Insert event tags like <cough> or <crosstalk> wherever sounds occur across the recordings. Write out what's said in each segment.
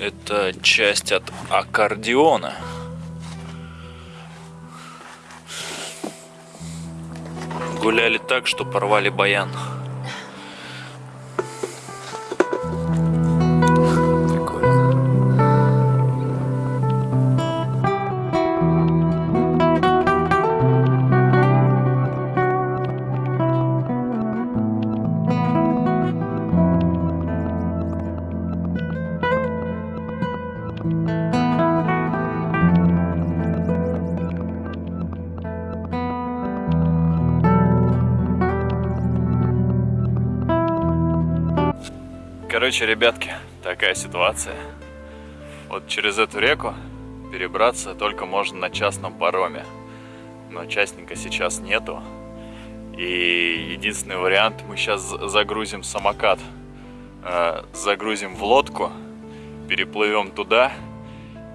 Это часть от аккордеона. Гуляли так, что порвали баян. Короче, ребятки, такая ситуация. Вот через эту реку перебраться только можно на частном пароме. Но частника сейчас нету. И единственный вариант, мы сейчас загрузим самокат, э, загрузим в лодку, переплывем туда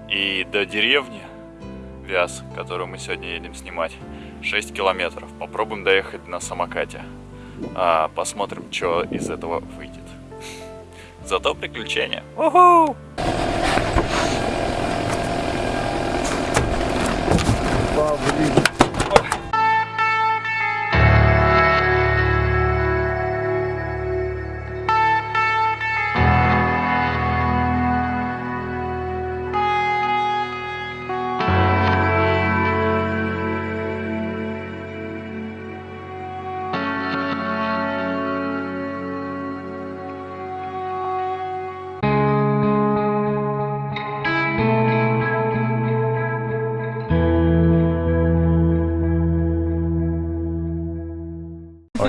и до деревни Вяз, которую мы сегодня едем снимать, 6 километров. Попробуем доехать на самокате. А, посмотрим, что из этого выйдет. Зато приключения. Уху! Павлик.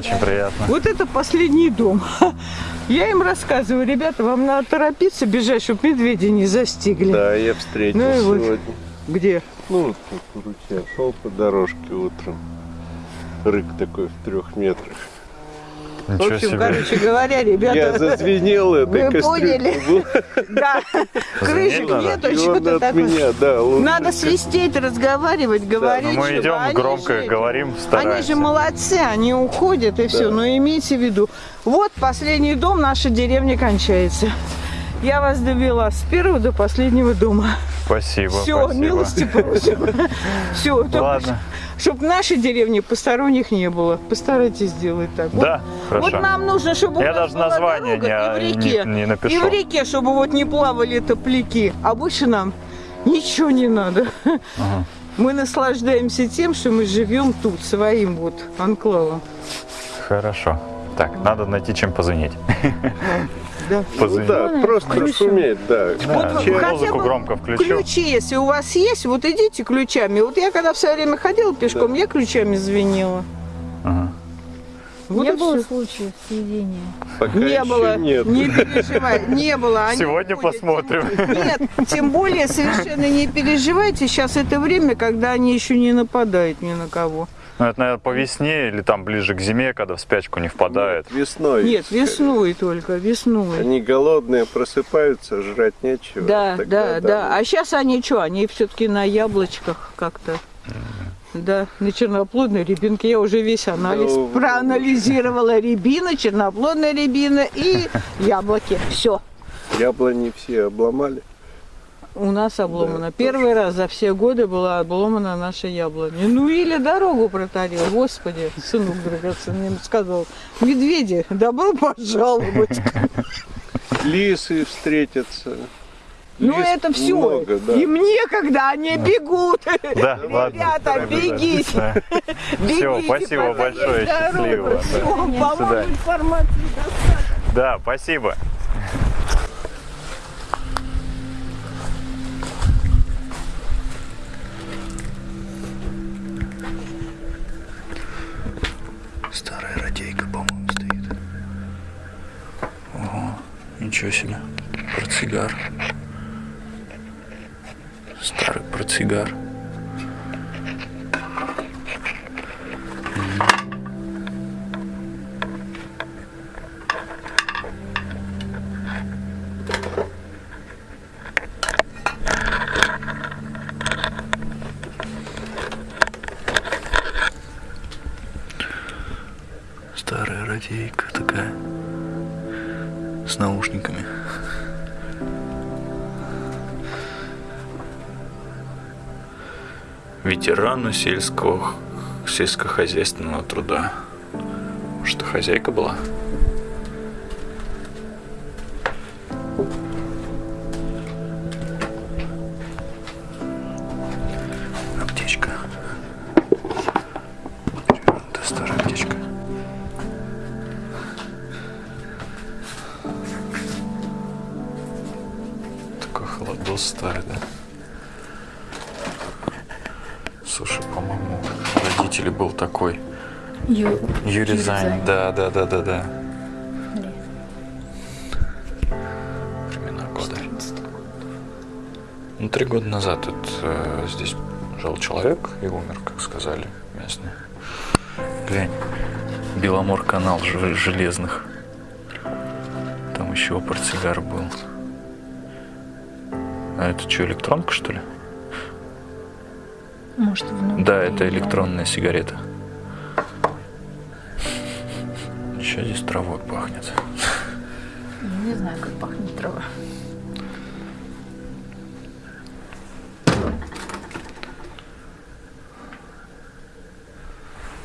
Очень приятно. Вот это последний дом. <laughs> Я им рассказываю, ребята, вам надо торопиться бежать, чтобы медведи не застигли. Да, я встретил Ну и вот. сегодня. Где? Ну, тут ручья шел по дорожке утром. Рык такой в трех метрах. В Ничего общем, себе. короче говоря, ребята, Я зазвенел этой Вы поняли? <laughs> да, крышек нету, что-то от такое. Надо свистеть, разговаривать, говорить. Ну, мы идем они громко говорим, Они стараемся. же молодцы, они уходят и все. Но имейте в виду, вот последний дом, наша деревня кончается. Я вас довела с первого до последнего дома. Спасибо, Все, спасибо. милости просим. <laughs> Все, Ладно. чтобы в нашей деревне посторонних не было. Постарайтесь сделать так. Вот- Да, Вот хорошо. нам нужно, чтобы Я у нас даже была название дорога не- и в реке, не- не напишу. и в реке, чтобы вот не плавали топляки. А больше нам ничего не надо. Ага. Мы наслаждаемся тем, что мы живем тут, своим вот анклавом. Хорошо. Так, надо найти чем позвонить. <laughs> Да. Ну Позвонить. да, просто Хорошо. шуметь, да. Да, Чем- хотя музыку бы громко включу. Ключи, если у вас есть, вот идите ключами. Вот я когда в свое время ходила пешком, я ключами звенела. Ага. Вот не было всё. случаев сведения. Пока Не было, нет. не переживай, не было. Они Сегодня уходят. посмотрим. Нет, тем более совершенно не переживайте. Сейчас это время, когда они еще не нападают ни на кого. Ну, это, наверное, по весне или там ближе к зиме, когда в спячку не впадает. Весной. Нет, весной только, весной. Они голодные, просыпаются, жрать нечего. Да, Тогда да, да. А сейчас они что? Они все-таки на яблочках как-то. Да, на черноплодной рябинке. Я уже весь анализ Ну, проанализировала. Рябина, черноплодная рябина и <laughs> яблоки. Все. Яблони все обломали. У нас обломано. Да, Первый раз за все годы была обломана наша яблоня. Ну или дорогу протарил. Господи, сынок драгоценный мне сказал. Медведи, добро пожаловать. Лисы встретятся. Ну Лис это все. много, да. Им некогда, они бегут. Да, ладно. Ребята, бегите. Да. Бегите, спасибо пока есть большое, счастливо, да. Свидания. информации достаточно. Да, спасибо. Ничего себе. Портсигар. Старый портсигар. Старая радейка такая с наушниками. Ветерану сельского сельскохозяйственного труда. Может, хозяйка была? Да, да, да, да, да. Времена года. Ну, три года назад вот, э, здесь жил человек и умер, как сказали местные. Глянь, Беломор канал железных. Там еще портсигар был. А это что, электронка, что ли? Может, внутри. Да, это электронная сигарета. Еще здесь травой пахнет. Я не знаю, как пахнет трава.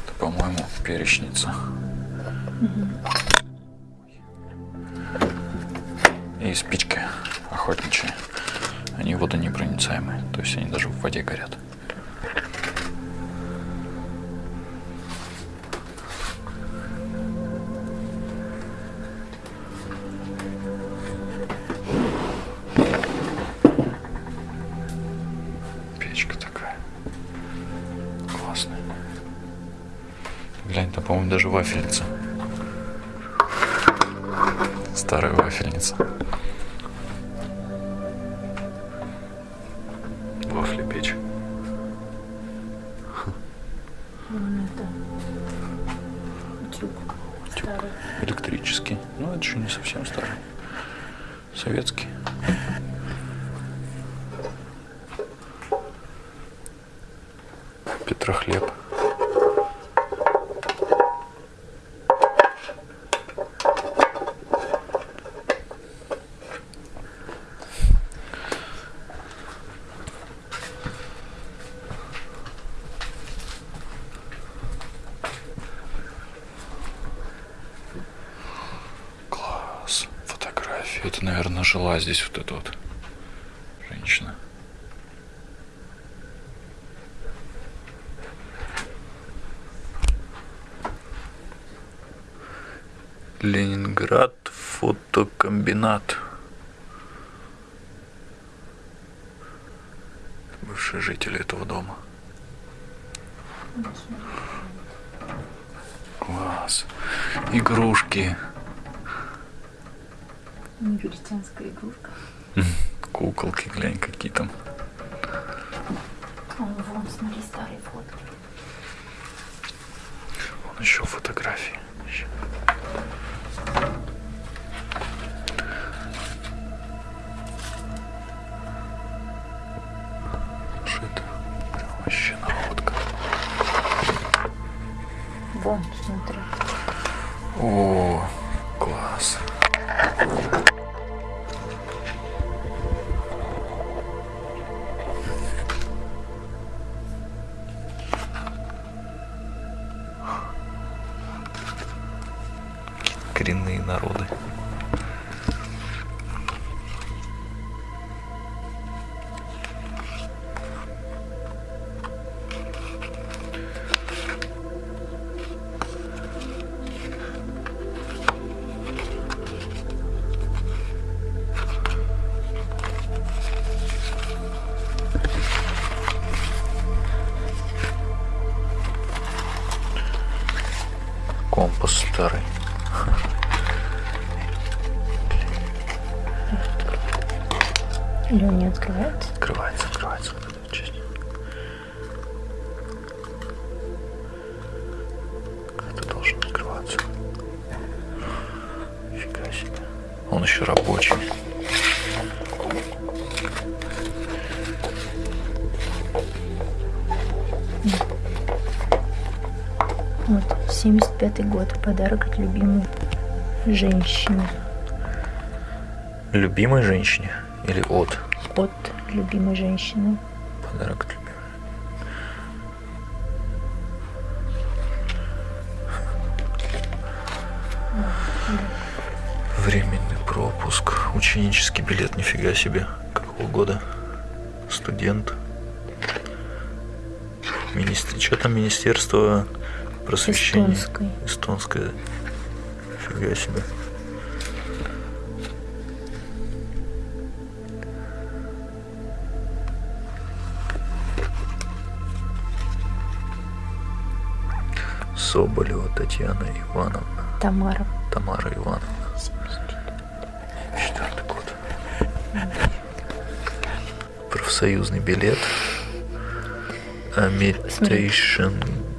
Это, по-моему, перечница. И спички охотничьи. Они водонепроницаемые, то есть они даже в воде горят. Классная. Глянь, там, по-моему, даже вафельница. Старая вафельница. Жила здесь вот эта вот женщина. Ленинград фотокомбинат. Бывшие жители этого дома. Класс. Игрушки. Негритянская игрушка. <laughs> Куколки, глянь, какие там. О, вон, смотри, старые фотки. Вон еще фотографии. Ща. Народы. 75 год. Подарок от любимой женщины. Любимой женщине или от? От любимой женщины. Подарок от любимой. Временный пропуск. Ученический билет, нифига себе. Какого года? Студент. Министр... Что там министерство просвещения? Эстонской. Эстонское. Нифига себе. Соболева Татьяна Ивановна. Тамара. Тамара Ивановна. Четвертый год. Профсоюзный билет. Agitation Group.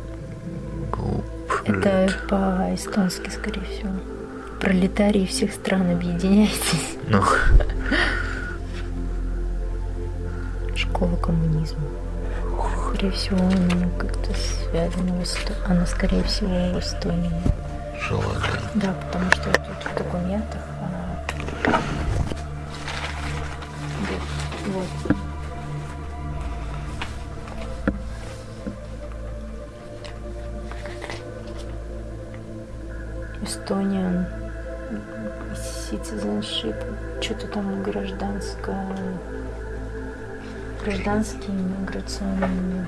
Это по-эстонски, скорее всего. Пролетарии всех стран, объединяйтесь. Ну, Школа коммунизма. Скорее всего, она как-то связана с Она, скорее всего, в Эстонии. желательно. Да, потому что тут в документах... гражданский миграционный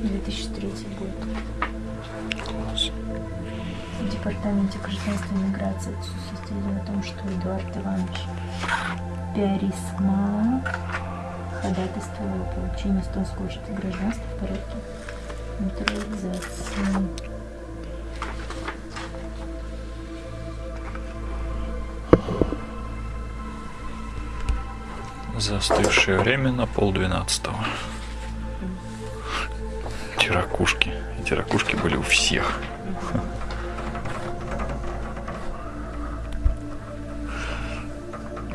2003 год. В Департаменте гражданства и миграции отсутствует о том, что Эдуард Иванович Пиарисма ходатайствовал о получении эстонского гражданства в порядке натурализации. Застывшее время на полдвенадцатого. Эти ракушки. Эти ракушки были у всех.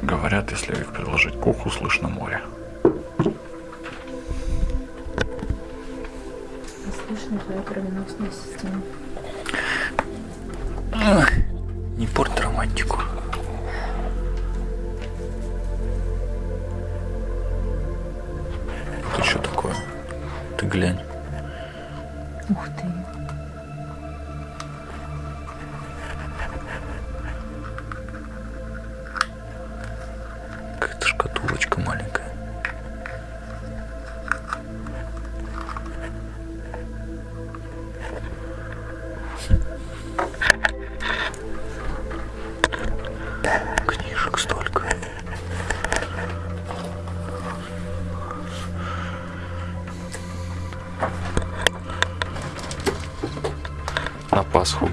Говорят, если их приложить к уху, слышно море. Слышно твоя кровеносная система.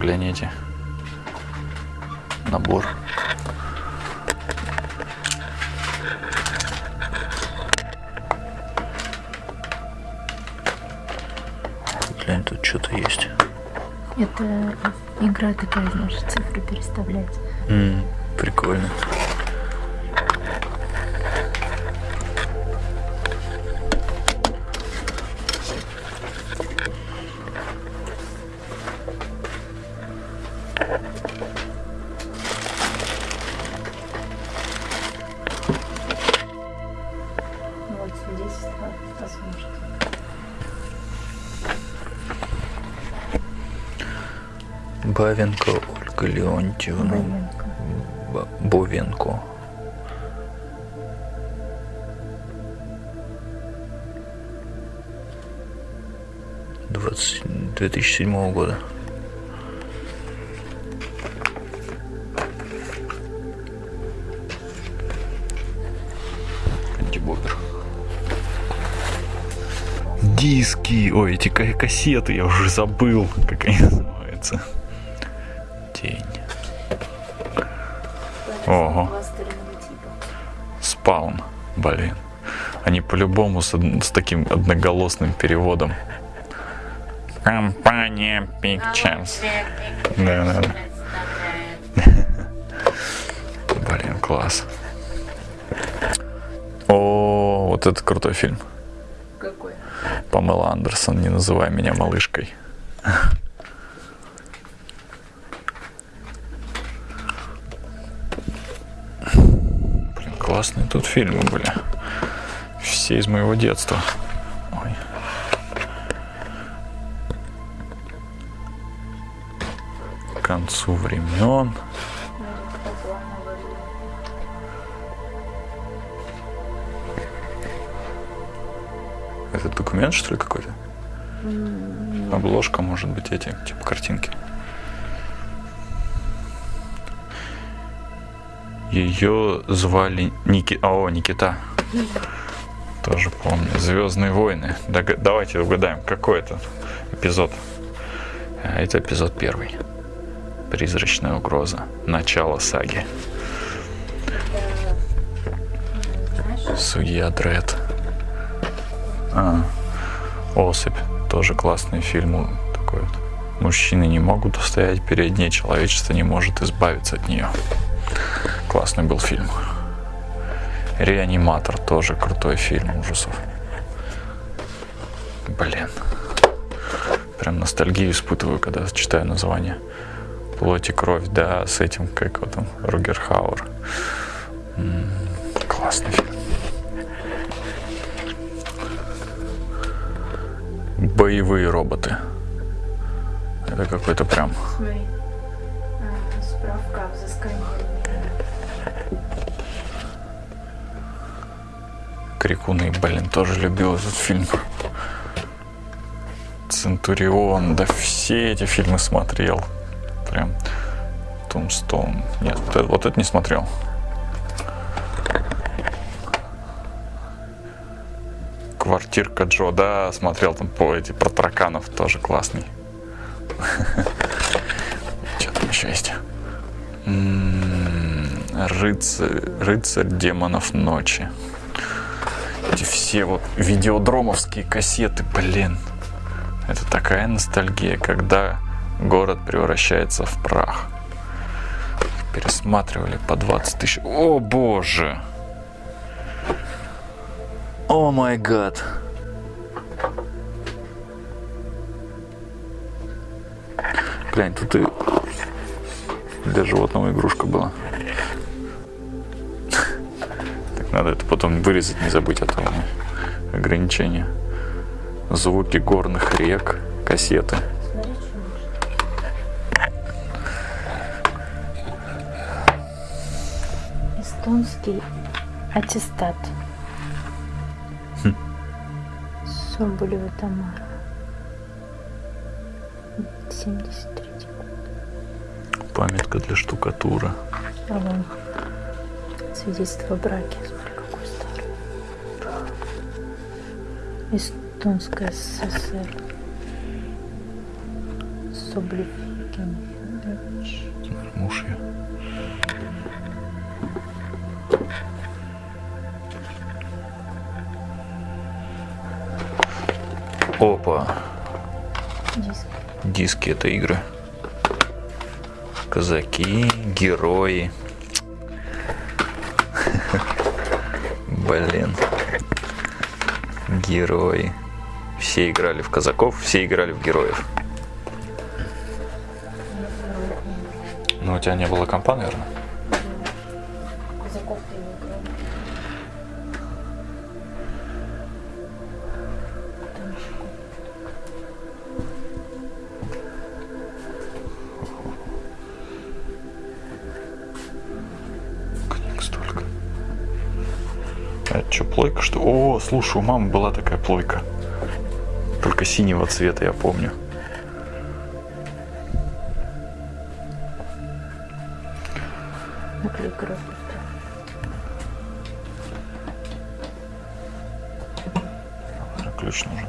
Гляните. Набор. Глянь, тут что-то есть. Это игра такая, знаешь, цифры переставлять. М, прикольно. Бавенко Ольга Леонтьевна. Бовенко. Бовенко. Двадцать 2007 года. Антибобер. Диски, ой, эти ка- кассеты, я уже забыл, как они называются. Блин. Они по-любому с, с таким одноголосным переводом. Компания Pictures. Да, да, да. Блин, класс. О, вот это крутой фильм. Какой? Памела Андерсон, не называй меня малышкой. <laughs> классные тут фильмы были. Все из моего детства. Ой. К концу времен. Это документ, что ли, какой-то? Обложка, может быть, эти, типа картинки. Ее звали Ники... О, Никита. Тоже помню. Звездные войны. Дог- Давайте угадаем, какой это эпизод. А, Это эпизод первый. Призрачная угроза. Начало саги. Судья Дред. А, Особь. Тоже классный фильм. Такой вот. Мужчины не могут устоять перед ней, человечество не может избавиться от нее. Классный был фильм. Реаниматор тоже крутой фильм ужасов. Блин. Прям ностальгию испытываю, когда читаю название. Плоть и кровь, да, с этим, как его там, Ругер Хауэр. Классный фильм. Боевые роботы. Это какой-то прям Смотри. А, справка о взыскании. Крикуны, блин, тоже любил этот фильм. Центурион, да все эти фильмы смотрел. Прям Тумстоун. Нет, вот это, вот это не смотрел. Квартирка Джо, да, смотрел там по эти про тараканов, тоже классный. <laughs> Что там еще есть? М, Рыцарь, рыцарь демонов ночи. Эти все вот видеодромовские кассеты, блин. Это такая ностальгия, когда город превращается в прах. Пересматривали по 20 тысяч. О боже! О май гад! Глянь, тут и для животного игрушка была. Надо это потом вырезать, не забыть, то у меня ограничения. Звуки горных рек, кассеты. Эстонский аттестат. Соболева Тамара. 73 год. Памятка для штукатура. Свидетельство о браке. Эстонская СССР. Соболев Евгений Федорович. Муж ее. Опа. Диск. Диски это игры. Казаки, герои. <laughs> Блин. Герои. Все играли в казаков, все играли в героев. Ну, у тебя не было компа, наверное? Плойка, что? О, слушай, у мамы была такая плойка. Только синего цвета, я помню. наклейка распустая. Ключ нужен.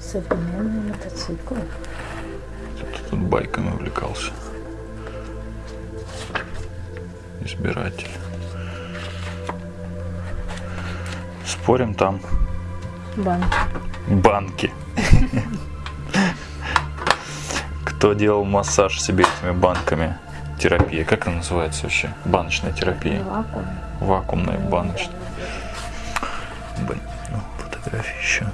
Современные мотоциклы. Тут, тут байками увлекался. Избиратель. Спорим там Банк. банки. Кто делал массаж себе этими банками? Терапия. Как она называется вообще? Баночная терапия. Вакуум. Вакуумная баночная. Блин, ну, фотографии еще.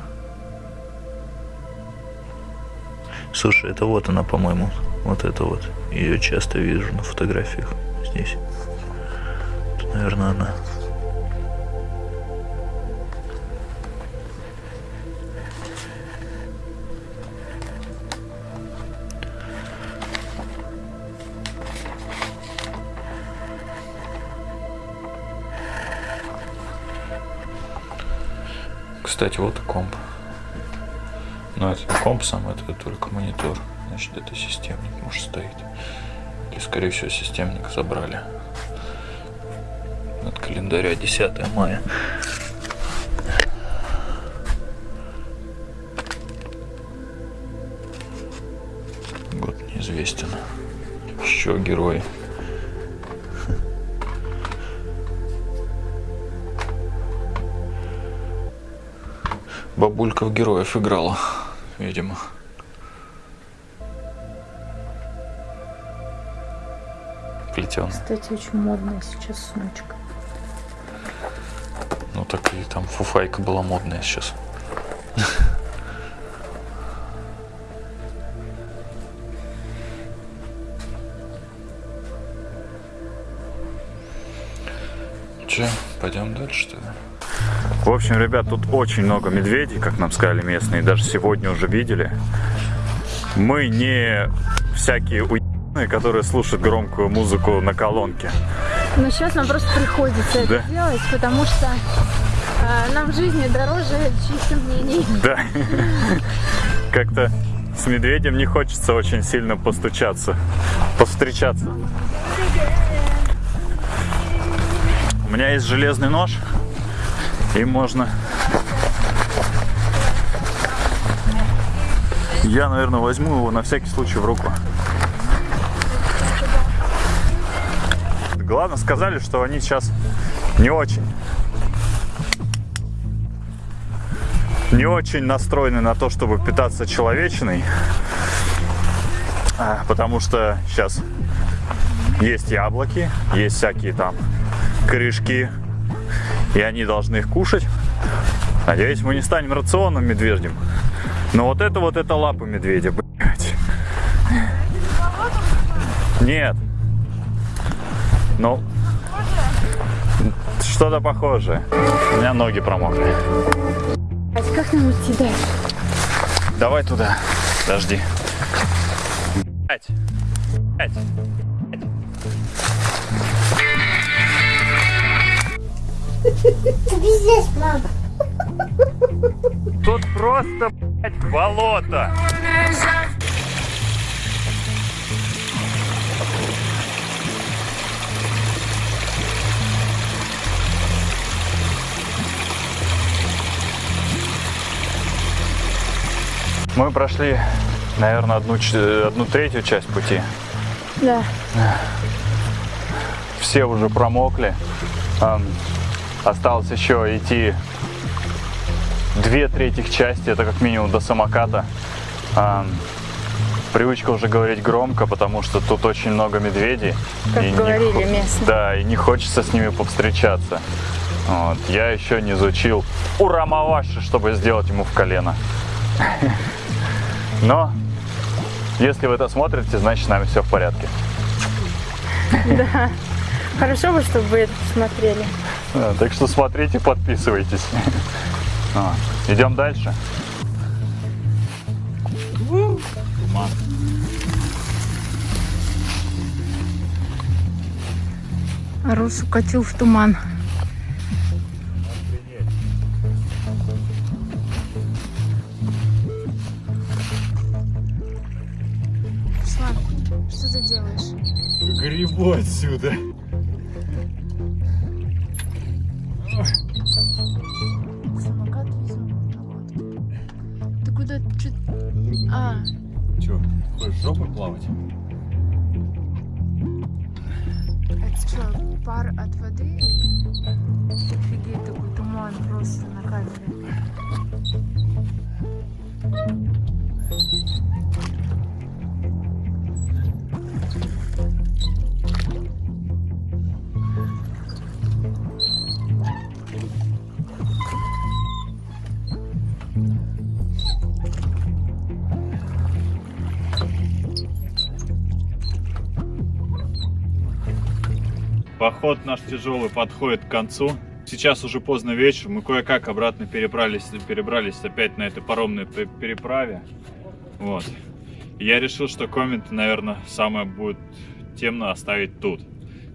Слушай, это вот она, по-моему. Вот это вот. Ее часто вижу на фотографиях здесь. Наверное, она. Кстати, вот комп. Но это не комп сам, это только монитор. Значит, это системник, может, стоит. Или, скорее всего, системник забрали. От календаря 10 мая. Год неизвестен. Еще герои. Бабулька в героев играла, видимо. Плетен. Кстати, очень модная сейчас сумочка. Так и там фуфайка была модная сейчас. Че, пойдем дальше, что ли? В общем, ребят, тут очень много медведей, как нам сказали местные, даже сегодня уже видели. Мы не всякие уебаны, которые слушают громкую музыку на колонке. Но сейчас нам просто приходится это Да. делать, потому что а, нам в жизни дороже чьих-то мнений. Да. <laughs> Как-то с медведем не хочется очень сильно постучаться, повстречаться. У меня есть железный нож, и можно... Я, наверное, возьму его на всякий случай в руку. Главное, сказали, что они сейчас не очень не очень настроены на то, чтобы питаться человечиной, А, потому что сейчас есть яблоки, есть всякие там корешки, и они должны их кушать. Надеюсь, мы не станем рационным медвежьим. Но вот это вот это лапы медведя, блядь. Нет. Ну, что-то похожее. У меня ноги промокли. А как нам идти дальше? Давай туда. Подожди. Пять. Пять. Пиздец, мам. Тут просто, блядь, болото. Мы прошли, наверное, одну, одну третью часть пути. Да. все уже промокли. Осталось еще идти две третьих части, это как минимум до самоката. Ам, Привычка уже говорить громко, потому что тут очень много медведей. Как И не говорили хо- местные. Да, и не хочется с ними повстречаться. Вот. Я еще не изучил урамаваши, чтобы сделать ему в колено. <laughs> Но, если вы это смотрите, значит с нами все в порядке. Хорошо бы, чтобы вы это посмотрели. Да, Так что смотрите, подписывайтесь. А, Идем дальше. Туман. Рус укатил в туман. Грибу отсюда. Самокат. Ты куда? Чё- А, Че, хочешь жопой плавать? это что, пар от воды? Офигеть, такой туман просто на камере. Поход наш тяжелый подходит к концу. Сейчас уже поздно вечер, мы кое-как обратно перебрались, перебрались опять на этой паромной пе- переправе. Вот. Я решил, что комменты, наверное, самое будет темно оставить тут.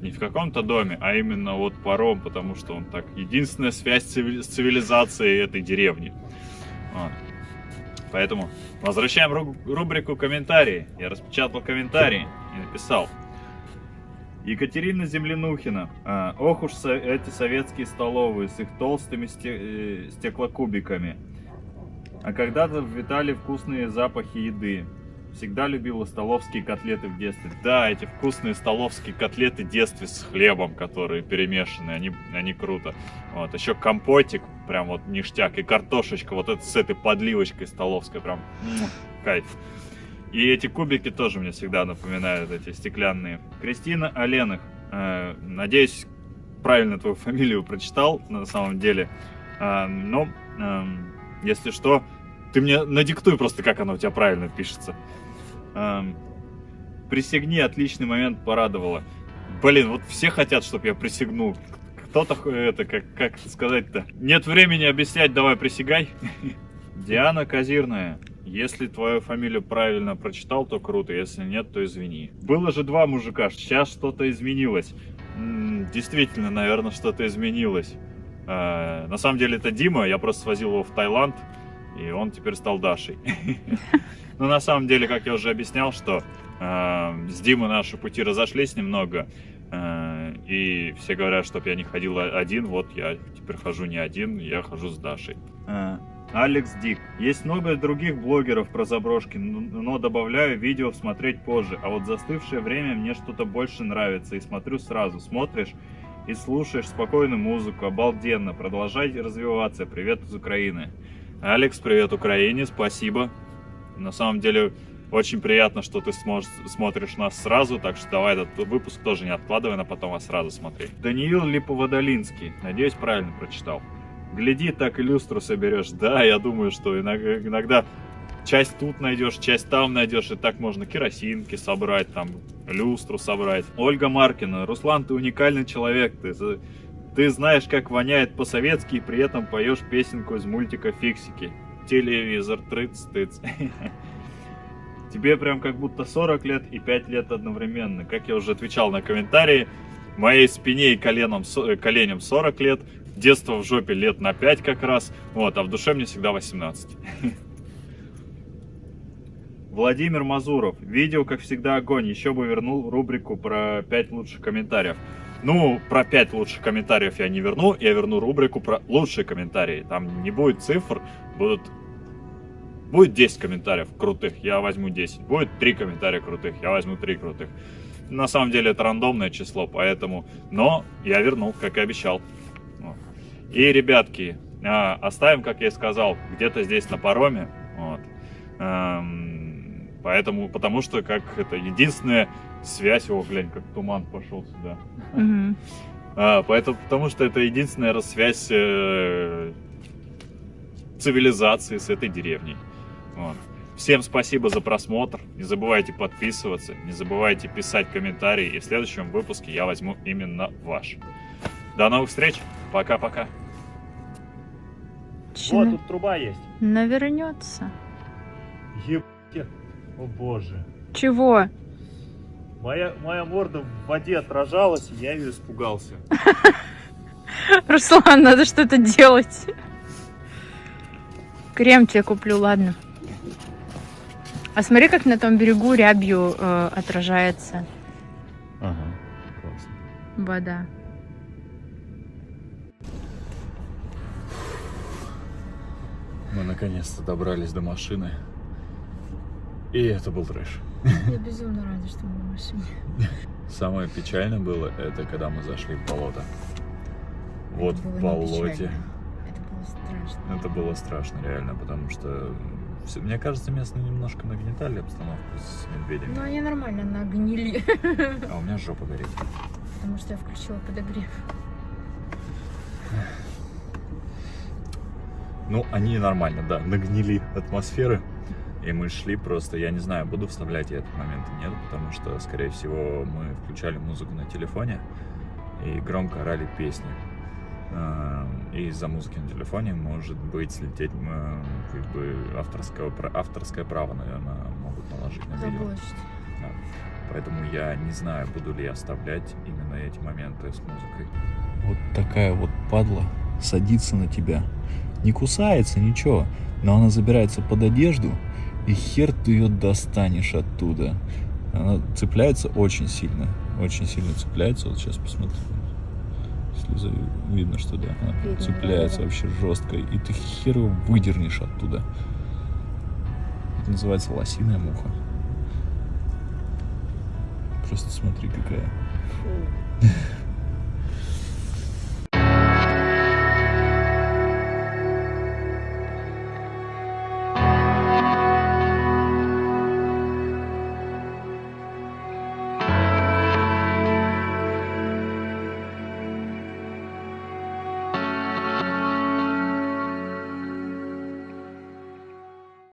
не в каком-то доме, а именно вот паром, потому что он так единственная связь с цивилизацией этой деревни. Вот. Поэтому возвращаем ру- рубрику комментарии. Я распечатал комментарии и написал. Екатерина Землянухина. А, ох уж со- эти советские столовые с их толстыми сте- э, стеклокубиками. А когда-то витали вкусные запахи еды. Всегда любила столовские котлеты в детстве. Да, эти вкусные столовские котлеты в детстве с хлебом, которые перемешаны, они, они круто. Вот, еще компотик, прям вот ништяк, и картошечка вот это с этой подливочкой столовской, прям кайф. И эти кубики тоже мне всегда напоминают эти стеклянные. Кристина Оленых. э, надеюсь, правильно твою фамилию прочитал на самом деле. А, но, эм, если что, ты мне надиктуй просто, как оно у тебя правильно пишется. Эм, присягни, отличный момент порадовало. Блин, вот все хотят, чтобы я присягнул. Кто-то, х- это, как, как сказать-то? Нет времени объяснять, давай присягай. <laughs> Диана Казирная. Если твою фамилию правильно прочитал, то круто. Если нет, то извини. Было же два мужика, сейчас что-то изменилось. М, Действительно, наверное, что-то изменилось. Э, На самом деле это Дима, я просто свозил его в Таиланд, и он теперь стал Дашей. <laughs> Но на самом деле, как я уже объяснял, что э, с Димой наши пути разошлись немного, э, и все говорят, чтобы я не ходил один, вот я теперь хожу не один, я хожу с Дашей. Алекс Дик. Есть много других блогеров про заброшки, но добавляю видео смотреть позже. А вот застывшее время мне что-то больше нравится и смотрю сразу. Смотришь и слушаешь спокойную музыку, обалденно. Продолжайте развиваться. Привет из Украины. Алекс, привет Украине, спасибо. На самом деле, очень приятно, что ты сможешь, смотришь нас сразу, так что давай этот выпуск тоже не откладывай на потом, а сразу смотри. Даниил Липоводолинский, надеюсь, правильно прочитал. Гляди, так и люстру соберешь. Да, я думаю, что иногда, часть тут найдешь, часть там найдешь, и так можно керосинки собрать, там, люстру собрать. Ольга Маркина, Руслан, ты уникальный человек, ты, ты знаешь, как воняет по-советски, и при этом поешь песенку из мультика «Фиксики». Телевизор, трыц-тыц. <laughs> Тебе прям как будто 40 лет и 5 лет одновременно. Как я уже отвечал на комментарии, моей спине и коленом, коленям 40 лет, детство в жопе лет на 5 как раз, вот, а в душе мне всегда 18. <laughs> Владимир Мазуров. Видео, как всегда, огонь. Еще бы вернул рубрику про 5 лучших комментариев. Ну, про 5 лучших комментариев я не верну, я верну рубрику про лучшие комментарии. Там не будет цифр, будут... Будет 10 комментариев крутых, я возьму 10. Будет 3 комментария крутых, я возьму 3 крутых. На самом деле это рандомное число, поэтому... Но я вернул, как и обещал. И, ребятки, а, оставим, как я и сказал, где-то здесь на пароме. Вот. Эм, Поэтому, потому что как это единственная связь, о, глянь, как туман пошел сюда. Мгм. <laughs> А, поэтому, потому что это единственная связь э, цивилизации с этой деревней. Вот. Всем спасибо за просмотр. Не забывайте подписываться, не забывайте писать комментарии. И в следующем выпуске я возьму именно ваш. До новых встреч. Пока-пока. Чё Вот тут труба есть. Навернется. Ебать. О боже. Чего? Моя, моя морда в воде отражалась, и я ее испугался. <laughs> Руслан, надо что-то делать. Крем тебе куплю, ладно. А смотри, как на том берегу рябью э, отражается Ага, классно. вода. Мы наконец-то добрались до машины. И это был трэш. Я безумно рада, что мы в машине. Самое печальное было, это когда мы зашли в болото. Вот в болоте. Это было страшно. Это было страшно, реально, потому что мне кажется, местные немножко нагнетали обстановку с медведями. Ну, они нормально нагнили. А у меня жопа горит. Потому что я включила подогрев. Ну, они нормально, да, нагнили атмосферы. И мы шли просто, я не знаю, буду вставлять я этот момент или нет, потому что, скорее всего, мы включали музыку на телефоне и громко орали песни. Эм, И из-за музыки на телефоне может быть слететь м, как бы авторское, авторское право, наверное, могут наложить на видео. Заблочить. Поэтому я не знаю, буду ли я оставлять именно эти моменты с музыкой. Вот такая вот падла садится на тебя. Не кусается, ничего. Но она забирается под одежду, и хер ты ее достанешь оттуда. Она цепляется очень сильно. Очень сильно цепляется. Вот сейчас посмотри. Если за- видно, что да, она Видно, цепляется вообще жестко. И ты хер его выдернешь оттуда. Это называется лосиная муха. Просто смотри, какая.